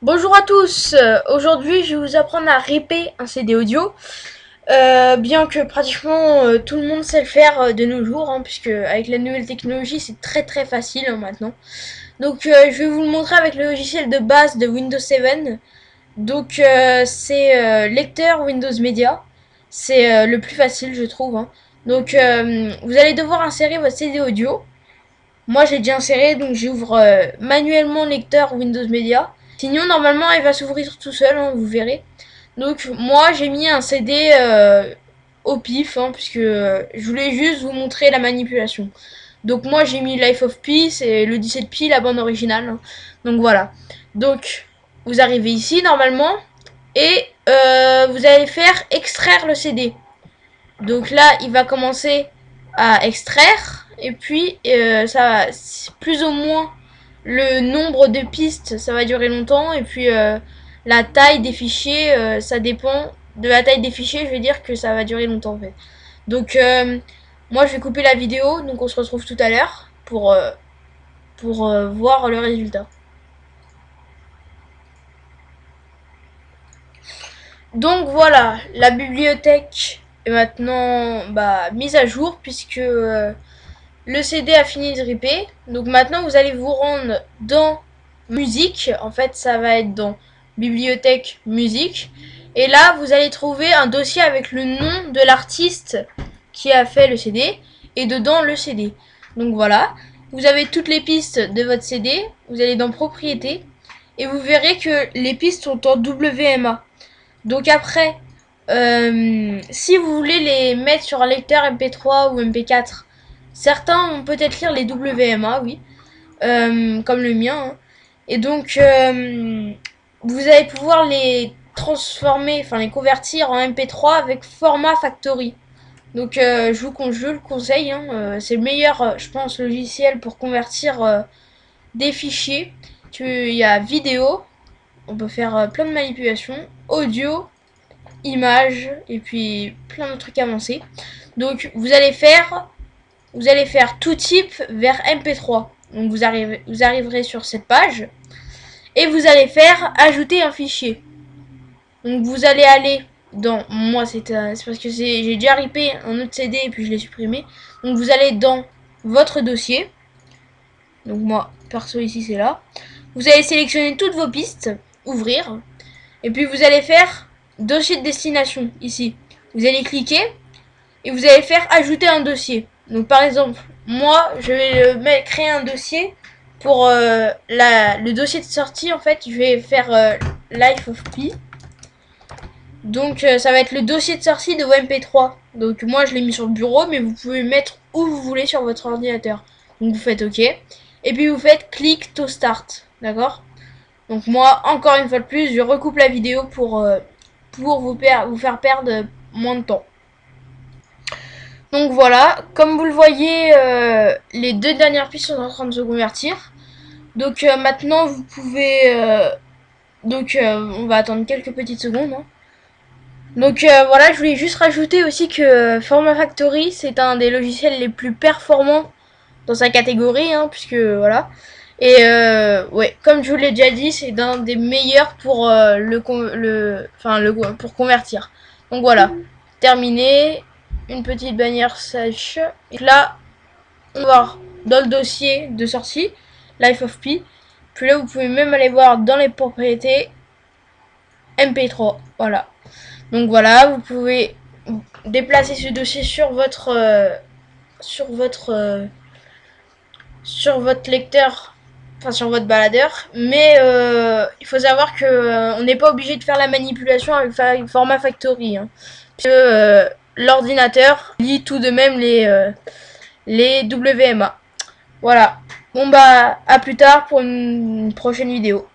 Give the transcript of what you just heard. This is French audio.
Bonjour à tous, euh, aujourd'hui je vais vous apprendre à ripper un CD audio, euh, bien que pratiquement euh, tout le monde sait le faire de nos jours, hein, puisque avec la nouvelle technologie c'est très très facile hein, maintenant. Donc je vais vous le montrer avec le logiciel de base de Windows 7, donc c'est lecteur Windows Media, c'est le plus facile je trouve. Hein. Donc vous allez devoir insérer votre CD audio, moi j'ai déjà inséré donc j'ouvre manuellement lecteur Windows Media. Sinon, normalement, il va s'ouvrir tout seul, hein, vous verrez. Donc, moi, j'ai mis un CD euh, au pif, hein, puisque euh, je voulais juste vous montrer la manipulation. Donc, moi, j'ai mis Life of Peace et le 17P, la bande originale. Hein. Donc, voilà. Donc, vous arrivez ici, normalement, et euh, vous allez faire extraire le CD. Donc là, il va commencer à extraire, et puis, ça va plus ou moins le nombre de pistes, ça va durer longtemps. Et puis euh, la taille des fichiers, euh, ça dépend de la taille des fichiers. Je vais dire que ça va durer longtemps en fait. Donc euh, moi je vais couper la vidéo. Donc on se retrouve tout à l'heure pour, voir le résultat. Donc voilà, la bibliothèque est maintenant bah, mise à jour puisque le CD a fini de ripper. Donc maintenant, vous allez vous rendre dans musique. En fait, ça va être dans bibliothèque musique. Et là, vous allez trouver un dossier avec le nom de l'artiste qui a fait le CD. Et dedans, le CD. Donc voilà. Vous avez toutes les pistes de votre CD. Vous allez dans propriété. Et vous verrez que les pistes sont en WMA. Donc après, euh, si vous voulez les mettre sur un lecteur MP3 ou MP4, Certains vont peut-être lire les WMA, oui, euh, comme le mien. Hein. Et donc, euh, vous allez pouvoir les transformer, enfin les convertir en MP3 avec format Factory. Donc, euh, je, vous, le conseille. Hein, c'est le meilleur, je pense, logiciel pour convertir des fichiers. Il y a vidéo, on peut faire plein de manipulations, audio, images, et puis plein de trucs avancés. Donc, vous allez faire vous allez faire tout type vers MP3. Donc vous, arrivez, vous arriverez sur cette page et vous allez faire ajouter un fichier. Donc vous allez aller dans moi c'est parce que j'ai déjà ripé un autre CD et puis je l'ai supprimé. Donc vous allez dans votre dossier. Donc moi perso ici c'est là. Vous allez sélectionner toutes vos pistes, ouvrir et puis vous allez faire dossier de destination ici. Vous allez cliquer et vous allez faire ajouter un dossier. Donc par exemple, moi, je vais créer un dossier pour euh, la, le dossier de sortie. En fait, je vais faire euh, Life of Pi. Donc euh, ça va être le dossier de sortie de MP3. Donc moi, je l'ai mis sur le bureau, mais vous pouvez mettre où vous voulez sur votre ordinateur. Donc vous faites OK. Et puis vous faites click to start. D'accord? Donc moi, encore une fois de plus, je recoupe la vidéo pour, pour vous faire perdre moins de temps. Donc voilà, comme vous le voyez, euh, les deux dernières pistes sont en train de se convertir. Donc euh, maintenant, vous pouvez... Euh, donc on va attendre quelques petites secondes. Hein. Donc voilà, je voulais juste rajouter aussi que Forma Factory, c'est un des logiciels les plus performants dans sa catégorie, hein, puisque voilà. Et ouais, comme je vous l'ai déjà dit, c'est un des meilleurs pour le, pour convertir. Donc voilà, terminé une petite bannière sèche. Et là, on va voir dans le dossier de sortie, Life of Pi. Puis là, vous pouvez même aller voir dans les propriétés MP3. Voilà. Donc voilà, vous pouvez déplacer ce dossier sur votre euh, sur votre euh, sur votre lecteur enfin sur votre baladeur mais euh, il faut savoir que on n'est pas obligé de faire la manipulation avec format factory hein, l'ordinateur lit tout de même les, euh, WMA. Voilà. Bon bah à plus tard pour une prochaine vidéo.